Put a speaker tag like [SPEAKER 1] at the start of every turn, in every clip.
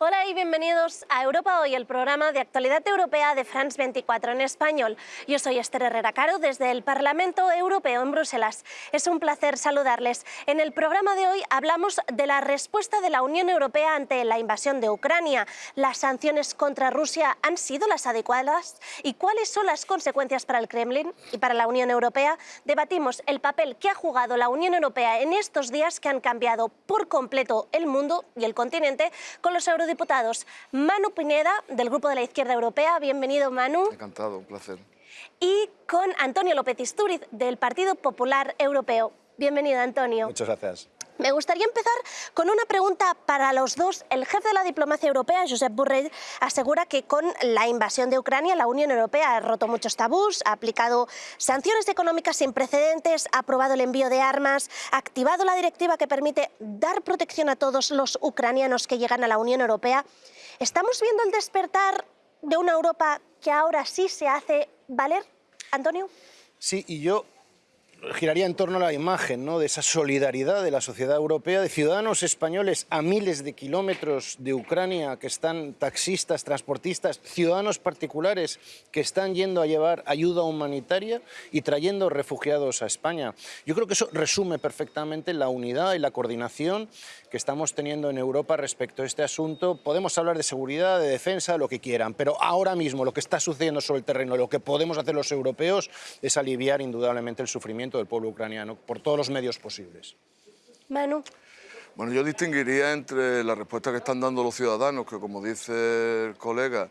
[SPEAKER 1] Hola y bienvenidos a Europa Hoy, el programa de actualidad europea de France 24 en español. Yo soy Esther Herrera Caro desde el Parlamento Europeo en Bruselas. Es un placer saludarles. En el programa de hoy hablamos de la respuesta de la Unión Europea ante la invasión de Ucrania. ¿Las sanciones contra Rusia han sido las adecuadas? ¿Y cuáles son las consecuencias para el Kremlin y para la Unión Europea? Debatimos el papel que ha jugado la Unión Europea en estos días que han cambiado por completo el mundo y el continente con los eurodiputados diputados. Manu Pineda, del Grupo de la Izquierda Europea. Bienvenido, Manu.
[SPEAKER 2] Encantado, un placer.
[SPEAKER 1] Y con Antonio López Istúriz, del Partido Popular Europeo. Bienvenido, Antonio.
[SPEAKER 2] Muchas gracias.
[SPEAKER 1] Me gustaría empezar con una pregunta para los dos. El jefe de la diplomacia europea, Josep Borrell, asegura que con la invasión de Ucrania la Unión Europea ha roto muchos tabús, ha aplicado sanciones económicas sin precedentes, ha aprobado el envío de armas, ha activado la directiva que permite dar protección a todos los ucranianos que llegan a la Unión Europea. ¿Estamos viendo el despertar de una Europa que ahora sí se hace valer? Antonio.
[SPEAKER 2] Sí, y yo giraría en torno a la imagen ¿no? de esa solidaridad de la sociedad europea, de ciudadanos españoles a miles de kilómetros de Ucrania que están taxistas, transportistas, ciudadanos particulares que están yendo a llevar ayuda humanitaria y trayendo refugiados a España. Yo creo que eso resume perfectamente la unidad y la coordinación que estamos teniendo en Europa respecto a este asunto. Podemos hablar de seguridad, de defensa, lo que quieran, pero ahora mismo lo que está sucediendo sobre el terreno, lo que podemos hacer los europeos es aliviar indudablemente el sufrimiento del pueblo ucraniano por todos los medios posibles.
[SPEAKER 1] Manu.
[SPEAKER 3] Bueno, yo distinguiría entre la respuesta que están dando los ciudadanos, que como dice el colega,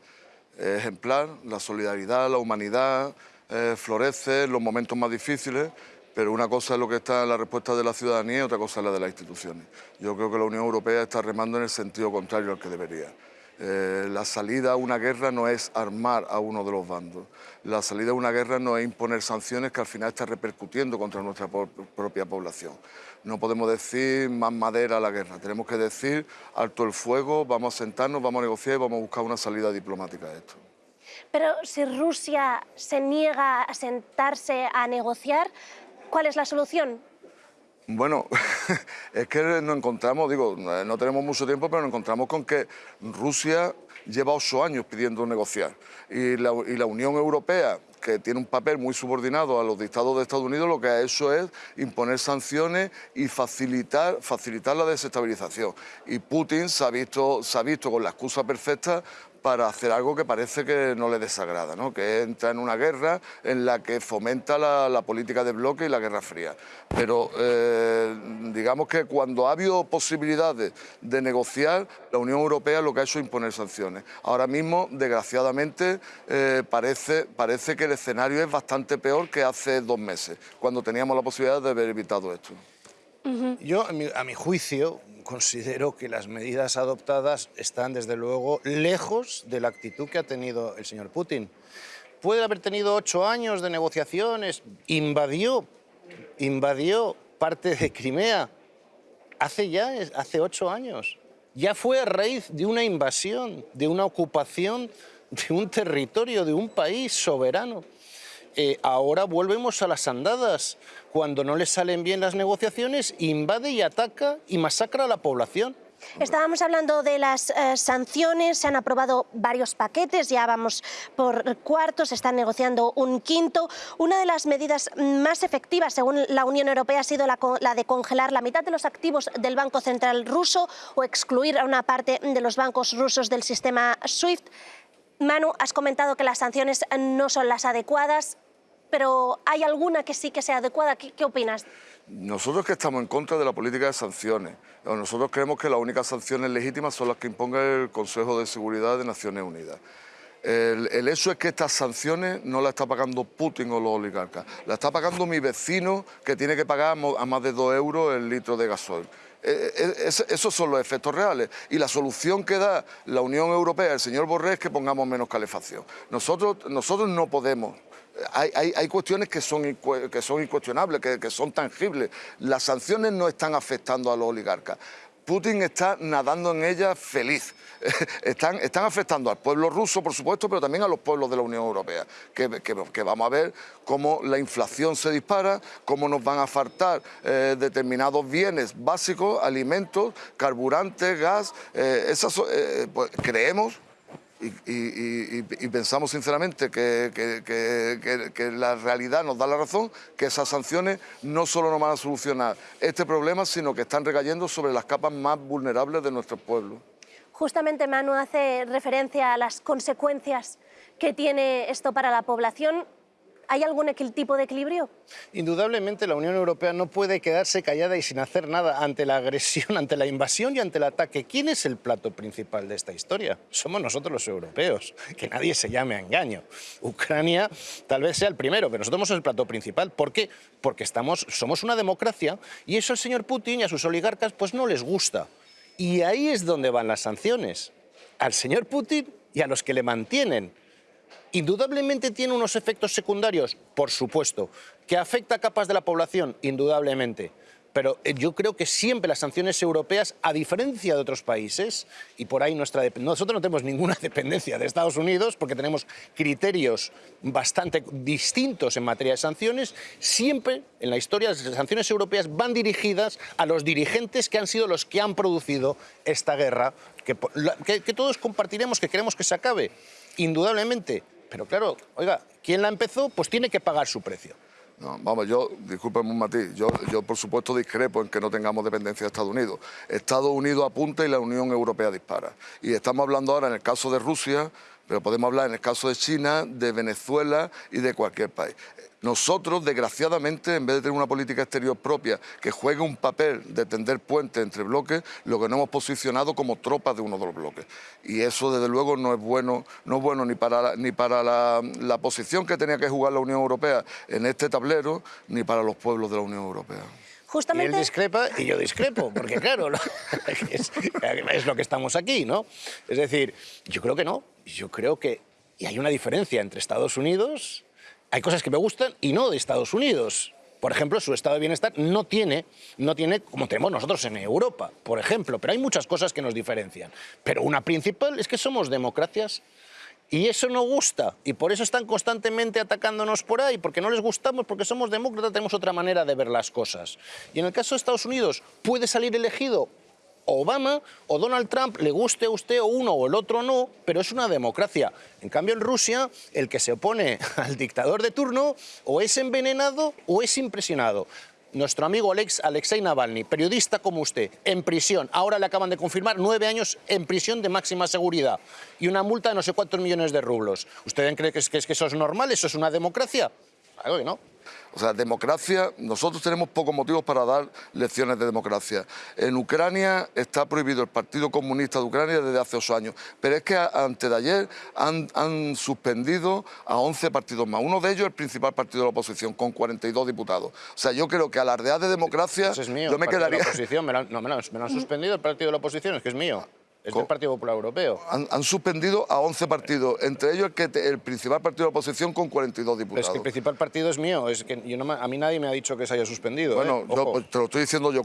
[SPEAKER 3] es ejemplar, la solidaridad, la humanidad, eh, florece en los momentos más difíciles, pero una cosa es lo que está en la respuesta de la ciudadanía y otra cosa es la de las instituciones. Yo creo que la Unión Europea está remando en el sentido contrario al que debería. Eh, la salida a una guerra no es armar a uno de los bandos. La salida a una guerra no es imponer sanciones que al final está repercutiendo contra nuestra propia población. No podemos decir más madera a la guerra, tenemos que decir alto el fuego, vamos a sentarnos, vamos a negociar y vamos a buscar una salida diplomática a esto.
[SPEAKER 1] Pero si Rusia se niega a sentarse a negociar, ¿Cuál es la solución?
[SPEAKER 3] Bueno, es que nos encontramos, digo, no tenemos mucho tiempo, pero nos encontramos con que Rusia lleva ocho años pidiendo negociar y la, y la Unión Europea que tiene un papel muy subordinado a los dictados de Estados Unidos, lo que ha hecho es imponer sanciones y facilitar, facilitar la desestabilización. Y Putin se ha, visto, se ha visto con la excusa perfecta para hacer algo que parece que no le desagrada, ¿no? que entra en una guerra en la que fomenta la, política de bloque y la guerra fría. Pero eh, digamos que cuando ha habido posibilidades de negociar, la Unión Europea lo que ha hecho es imponer sanciones. Ahora mismo, desgraciadamente, eh, parece, parece que el escenario es bastante peor que hace dos meses, cuando teníamos la posibilidad de haber evitado esto.
[SPEAKER 2] Yo, a mi juicio, considero que las medidas adoptadas están, desde luego, lejos de la actitud que ha tenido el señor Putin. Puede haber tenido ocho años de negociaciones, invadió, invadió parte de Crimea hace ya, hace ocho años. Ya fue a raíz de una invasión, de una ocupación de un territorio, de un país soberano. Eh, ahora volvemos a las andadas. Cuando no le salen bien las negociaciones, invade y ataca y masacra a la población.
[SPEAKER 1] Estábamos hablando de las eh, sanciones, se han aprobado varios paquetes, ya vamos por cuartos, se está negociando un quinto. Una de las medidas más efectivas, según la Unión Europea, ha sido la, de congelar la mitad de los activos del Banco Central ruso o excluir a una parte de los bancos rusos del sistema SWIFT. Manu, has comentado que las sanciones no son las adecuadas pero ¿hay alguna que sí que sea adecuada? ¿Qué, opinas?
[SPEAKER 3] Nosotros que estamos en contra de la política de sanciones, nosotros creemos que las únicas sanciones legítimas son las que imponga el Consejo de Seguridad de Naciones Unidas. El, hecho es que estas sanciones no las está pagando Putin o los oligarcas, la está pagando mi vecino que tiene que pagar a más de 2 euros el litro de gasoil. E, e, esos son los efectos reales. Y la solución que da la Unión Europea, el señor Borrell, es que pongamos menos calefacción. Nosotros, nosotros no podemos hay, cuestiones que son, que son incuestionables, que, son tangibles. Las sanciones no están afectando a los oligarcas. Putin está nadando en ella feliz. Están, están afectando al pueblo ruso, por supuesto, pero también a los pueblos de la Unión Europea, que, vamos a ver cómo la inflación se dispara, cómo nos van a faltar eh, determinados bienes básicos, alimentos, carburantes, gas. Eh, esas, eh, pues, creemos y, pensamos sinceramente que, la realidad nos da la razón, que esas sanciones no solo no van a solucionar este problema, sino que están recayendo sobre las capas más vulnerables de nuestro pueblo.
[SPEAKER 1] Justamente Manu hace referencia a las consecuencias que tiene esto para la población. ¿Hay algún tipo de equilibrio?
[SPEAKER 2] Indudablemente la Unión Europea no puede quedarse callada y sin hacer nada ante la agresión, ante la invasión y ante el ataque. ¿Quién es el plato principal de esta historia? Somos nosotros los europeos, que nadie se llame a engaño. Ucrania tal vez sea el primero, pero nosotros somos el plato principal. ¿Por qué? Porque estamos, somos una democracia y eso al señor Putin y a sus oligarcas pues no les gusta. Y ahí es donde van las sanciones. Al señor Putin y a los que le mantienen. Indudablemente tiene unos efectos secundarios, por supuesto, que afecta a capas de la población, indudablemente. Pero eh, yo creo que siempre las sanciones europeas, a diferencia de otros países, y por ahí nuestra nosotros no tenemos ninguna dependencia de Estados Unidos porque tenemos criterios bastante distintos en materia de sanciones, siempre en la historia las sanciones europeas van dirigidas a los dirigentes que han sido los que han producido esta guerra, que, que todos compartiremos, que queremos que se acabe, indudablemente. Pero claro, oiga, ¿quién la empezó? Pues tiene que pagar su precio.
[SPEAKER 3] No, vamos, yo, discúlpeme un matiz, yo, yo por supuesto discrepo en que no tengamos dependencia de Estados Unidos. Estados Unidos apunta y la Unión Europea dispara. Y estamos hablando ahora en el caso de Rusia, pero podemos hablar en el caso de China, de Venezuela y de cualquier país. Nosotros, desgraciadamente, en vez de tener una política exterior propia que juegue un papel de tender puentes entre bloques, lo que nos hemos posicionado como tropas de uno de los bloques. Y eso, desde luego, no es bueno, no es bueno ni para, ni para la, posición que tenía que jugar la Unión Europea en este tablero, ni para los pueblos de la Unión Europea.
[SPEAKER 2] Justamente... Y él discrepa y yo discrepo, porque claro, es, es, lo que estamos aquí, ¿no? Es decir, yo creo que no, yo creo que... Y hay una diferencia entre Estados Unidos hay cosas que me gustan y no de Estados Unidos. Por ejemplo, su estado de bienestar no tiene, no tiene como tenemos nosotros en Europa, por ejemplo, pero hay muchas cosas que nos diferencian. Pero una principal es que somos democracias y eso no gusta, y por eso están constantemente atacándonos por ahí, porque no les gustamos, porque somos demócratas, tenemos otra manera de ver las cosas. Y en el caso de Estados Unidos, ¿puede salir elegido Obama o Donald Trump, le guste a usted o uno o el otro no, pero es una democracia. En cambio, en Rusia, el que se opone al dictador de turno o es envenenado o es impresionado. Nuestro amigo Alex, Alexei Navalny, periodista como usted, en prisión. Ahora le acaban de confirmar nueve años en prisión de máxima seguridad y una multa de no sé cuántos millones de rublos. ¿Usted cree que, es, que eso es normal? ¿Eso es una democracia? Algo que no.
[SPEAKER 3] O sea, democracia, nosotros tenemos pocos motivos para dar lecciones de democracia. En Ucrania está prohibido el Partido Comunista de Ucrania desde hace ocho años, pero es que antes de ayer han, suspendido a 11 partidos más. Uno de ellos el principal partido de la oposición, con 42 diputados. O sea, yo creo que alardear de democracia...
[SPEAKER 2] Eso es mío, yo me quedaría... oposición, me no, me lo han suspendido el partido de la oposición, es que es mío. Es del Partido Popular Europeo.
[SPEAKER 3] Han, suspendido a 11 partidos, entre ellos el, que el principal partido de la oposición con 42 diputados.
[SPEAKER 2] es que el principal partido es mío, es que yo no, a mí nadie me ha dicho que se haya suspendido.
[SPEAKER 3] Bueno,
[SPEAKER 2] ¿eh?
[SPEAKER 3] pues, te lo estoy diciendo yo,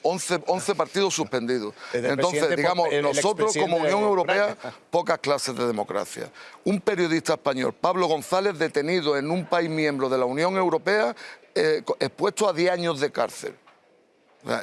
[SPEAKER 3] 11, 11 partidos suspendidos. Entonces, digamos, nosotros como Unión Europea, pocas clases de democracia. Un periodista español, Pablo González, detenido en un país miembro de la Unión Europea, eh, expuesto a 10 años de cárcel.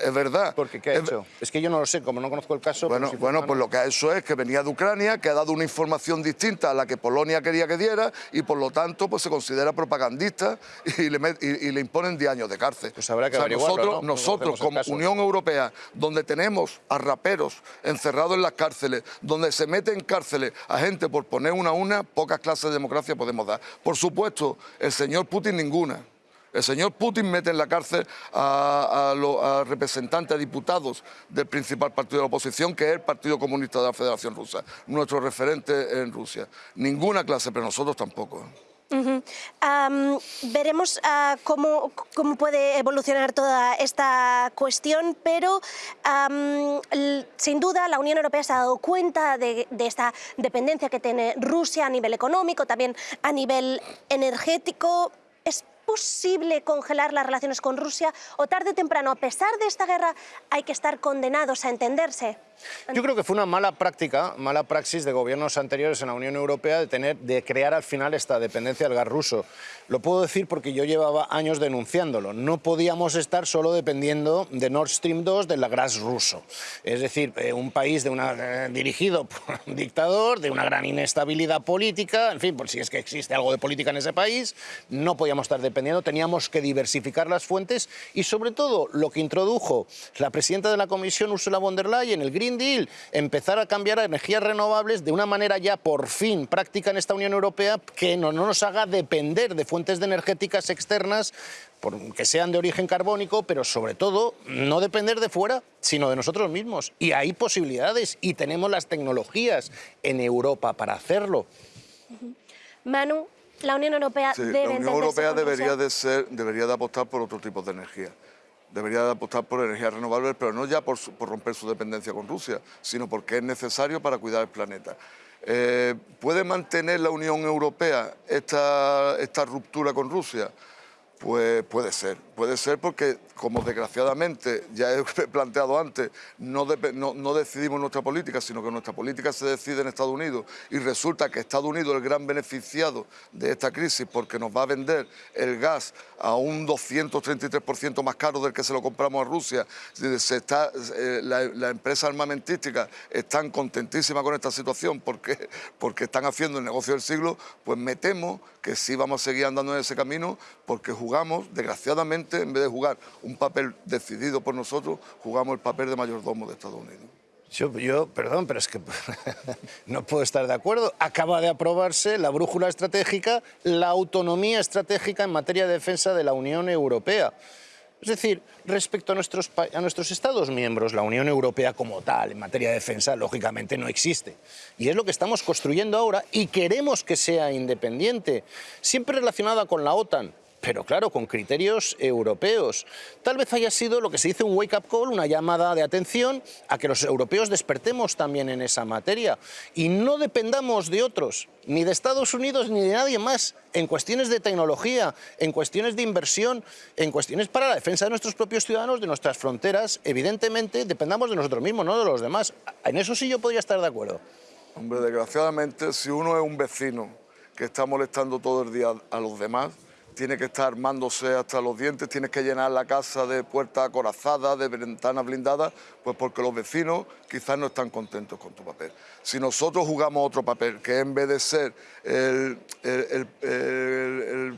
[SPEAKER 3] Es verdad.
[SPEAKER 2] Porque ¿qué ha hecho? Es que yo no lo sé, como no conozco el caso...
[SPEAKER 3] Bueno, bueno pues lo que ha hecho es que venía de Ucrania, que ha dado una información distinta a la que Polonia quería que diera y por lo tanto pues se considera propagandista y le, y, le imponen 10 años de cárcel.
[SPEAKER 2] Pues habrá que
[SPEAKER 3] Nosotros, nosotros como Unión Europea, donde tenemos a raperos encerrados en las cárceles, donde se mete en cárceles a gente por poner una a una, pocas clases de democracia podemos dar. Por supuesto, el señor Putin ninguna. El señor Putin mete en la cárcel a, los representantes, a diputados del principal partido de la oposición, que es el Partido Comunista de la Federación Rusa, nuestro referente en Rusia. Ninguna clase, pero nosotros tampoco.
[SPEAKER 1] veremos ah, cómo, puede evolucionar toda esta cuestión, pero sin duda la Unión Europea se ha dado cuenta de, esta dependencia que tiene Rusia a nivel económico, también a nivel energético. Es posible congelar las relaciones con Rusia o tarde o temprano, a pesar de esta guerra, hay que estar condenados a entenderse?
[SPEAKER 2] Yo creo que fue una mala práctica, mala praxis de gobiernos anteriores en la Unión Europea de, tener, de crear al final esta dependencia del gas ruso. Lo puedo decir porque yo llevaba años denunciándolo. No podíamos estar solo dependiendo de Nord Stream 2 del gas ruso. Es decir, eh, un país de una, eh, dirigido por un dictador, de una gran inestabilidad política, en fin, por si es que existe algo de política en ese país, no podíamos estar dependiendo, teníamos que diversificar las fuentes y sobre todo lo que introdujo la presidenta de la Comisión, Ursula von der Leyen, el Green Deal, empezar a cambiar a energías renovables de una manera ya por fin práctica en esta Unión Europea que no, no nos haga depender de fuentes de energéticas externas que sean de origen carbónico, pero sobre todo no depender de fuera, sino de nosotros mismos. Y hay posibilidades y tenemos las tecnologías en Europa para hacerlo.
[SPEAKER 1] Manu, la Unión Europea
[SPEAKER 3] sí,
[SPEAKER 1] debe
[SPEAKER 3] La Unión Europea debería de, ser, debería de apostar por otro tipo de energía. Debería de apostar por energías renovables, pero no ya por, romper su dependencia con Rusia, sino porque es necesario para cuidar el planeta. Eh, ¿Puede mantener la Unión Europea esta, esta ruptura con Rusia? Pues puede ser, puede ser porque, como desgraciadamente ya he planteado antes, no, decidimos nuestra política, sino que nuestra política se decide en Estados Unidos y resulta que Estados Unidos es el gran beneficiado de esta crisis porque nos va a vender el gas a un 233% más caro del que se lo compramos a Rusia. Se está, eh, la, la, empresa armamentística están contentísimas con esta situación porque, porque están haciendo el negocio del siglo, pues me temo que sí vamos a seguir andando en ese camino porque jugamos, desgraciadamente, en vez de jugar un papel decidido por nosotros, jugamos el papel de mayordomo de Estados Unidos.
[SPEAKER 2] Yo, yo, perdón, pero es que no puedo estar de acuerdo. Acaba de aprobarse la brújula estratégica, la autonomía estratégica en materia de defensa de la Unión Europea. Es decir, respecto a nuestros, a nuestros Estados miembros, la Unión Europea como tal, en materia de defensa, lógicamente no existe. Y es lo que estamos construyendo ahora y queremos que sea independiente, siempre relacionada con la OTAN, pero claro, con criterios europeos. Tal vez haya sido lo que se dice un wake-up call, una llamada de atención a que los europeos despertemos también en esa materia y no dependamos de otros, ni de Estados Unidos ni de nadie más, en cuestiones de tecnología, en cuestiones de inversión, en cuestiones para la defensa de nuestros propios ciudadanos, de nuestras fronteras. Evidentemente, dependamos de nosotros mismos, no de los demás. En eso sí yo podría estar de acuerdo.
[SPEAKER 3] Hombre, desgraciadamente, si uno es un vecino que está molestando todo el día a los demás, tiene que estar armándose hasta los dientes, tienes que llenar la casa de puertas acorazadas, de ventanas blindadas, pues porque los vecinos quizás no están contentos con tu papel. Si nosotros jugamos otro papel, que en vez de ser el,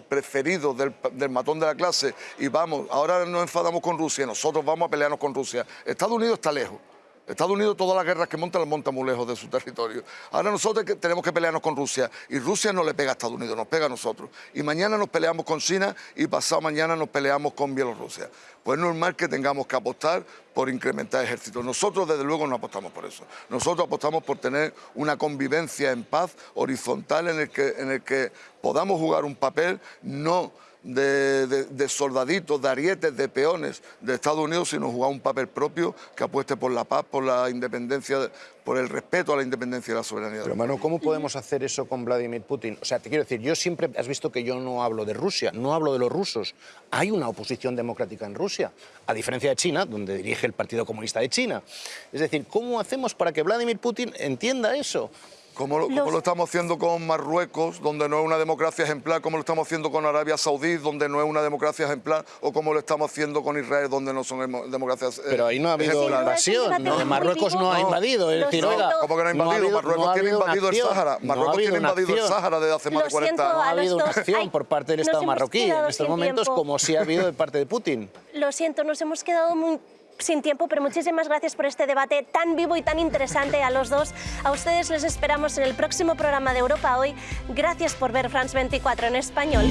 [SPEAKER 3] preferido del, del, matón de la clase y vamos, ahora nos enfadamos con Rusia, nosotros vamos a pelearnos con Rusia, Estados Unidos está lejos. Estados Unidos todas las guerras que monta las monta muy lejos de su territorio. Ahora nosotros tenemos que pelearnos con Rusia y Rusia no le pega a Estados Unidos, nos pega a nosotros. Y mañana nos peleamos con China y pasado mañana nos peleamos con Bielorrusia. Pues es normal que tengamos que apostar por incrementar ejércitos. Nosotros desde luego no apostamos por eso. Nosotros apostamos por tener una convivencia en paz horizontal en el que, en el que podamos jugar un papel no de, soldaditos, de arietes, de peones de Estados Unidos, sino jugar un papel propio que apueste por la paz, por la independencia, por el respeto a la independencia y la soberanía.
[SPEAKER 2] Pero, hermano, ¿cómo podemos hacer eso con Vladimir Putin? O sea, te quiero decir, yo siempre, has visto que yo no hablo de Rusia, no hablo de los rusos. Hay una oposición democrática en Rusia, a diferencia de China, donde dirige el Partido Comunista de China. Es decir, ¿cómo hacemos para que Vladimir Putin entienda eso?
[SPEAKER 3] Como lo, estamos haciendo con Marruecos, donde no es una democracia ejemplar, como lo estamos haciendo con Arabia Saudí, donde no es una democracia ejemplar, o como lo estamos haciendo con Israel, donde no son democracias eh,
[SPEAKER 2] Pero ahí no ha habido la invasión, ¿no? Marruecos no ha invadido, es decir, oiga...
[SPEAKER 3] ¿Cómo que no ha invadido? Marruecos tiene invadido el Sáhara, Marruecos tiene invadido el Sáhara desde hace más de 40 años.
[SPEAKER 2] No ha habido una acción por parte del Estado marroquí en estos momentos, como sí ha habido de parte de Putin.
[SPEAKER 1] Lo siento, nos hemos quedado muy sin tiempo, pero muchísimas gracias por este debate tan vivo y tan interesante a los dos. A ustedes les esperamos en el próximo programa de Europa Hoy. Gracias por ver France 24 en español.